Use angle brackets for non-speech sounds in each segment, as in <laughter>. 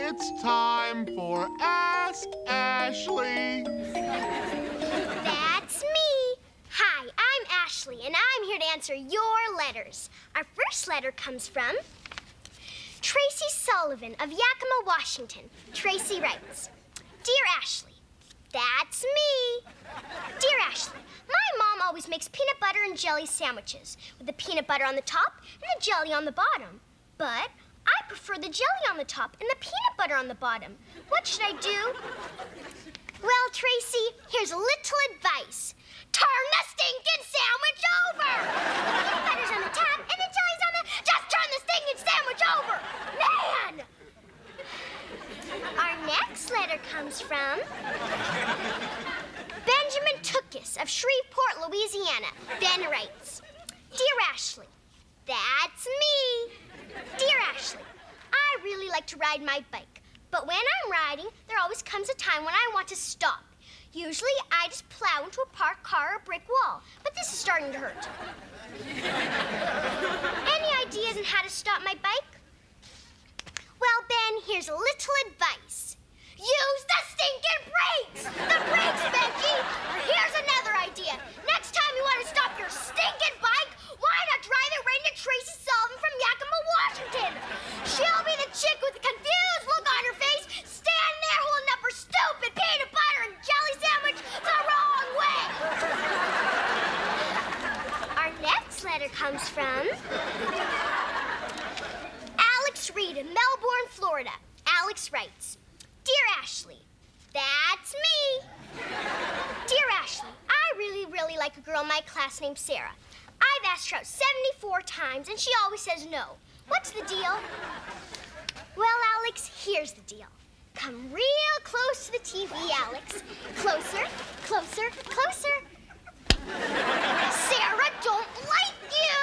It's time for Ask Ashley. That's me. Hi, I'm Ashley, and I'm here to answer your letters. Our first letter comes from Tracy Sullivan of Yakima, Washington. Tracy writes Dear Ashley, that's me. Dear Ashley, my mom always makes peanut butter and jelly sandwiches with the peanut butter on the top and the jelly on the bottom. But I prefer the jelly on the top and the peanut butter on the bottom. What should I do? Well, Tracy, here's a little advice. Turn the stinking sandwich over! The peanut butter's on the top and the jelly's on the... Just turn the stinking sandwich over! Man! Our next letter comes from... Benjamin Tookis of Shreveport, Louisiana. Ben writes, Dear Ashley, that's me. Dear Ashley, I really like to ride my bike, but when I'm riding, there always comes a time when I want to stop. Usually, I just plow into a parked car or brick wall, but this is starting to hurt. <laughs> Any ideas on how to stop my bike? Well, Ben, here's a little advice. Use the stinking brakes! The brakes, Becky! Or here's another idea. Next time you want to stop your stinking bike, why not drive it right into Tracy Sullivan from Yakima, Washington? She'll be the chick with the confused look on her face, standing there holding up her stupid peanut butter and jelly sandwich the wrong way. Our next letter comes from Alex Reed of Melbourne, Florida. Alex writes, Dear Ashley, that's me. Dear Ashley, I really, really like a girl in my class named Sarah. I've asked her out 74 times, and she always says no. What's the deal? Well, Alex, here's the deal. Come real close to the TV, Alex. Closer, closer, closer. Sarah don't like you.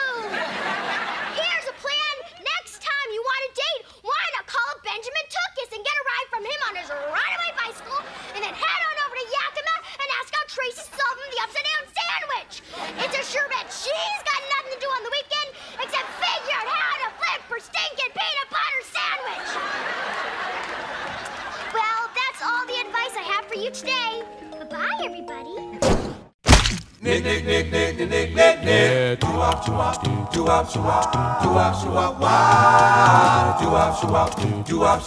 Here's a plan. Next time you want a date, why not call up Benjamin Tookis and get a ride from him on his runaway bicycle, and then head on over to Yakima and ask out Tracy Sullivan the upside down sandwich. It's a sure bet she's got nothing to do on the weekend except figure out how to flip her stinking peanut butter sandwich. Well, that's all the advice I have for you today. Goodbye, everybody. Nick, nick, nick, nick, nick, nick, nick, nick. Do up, do up, do up, do up, do up,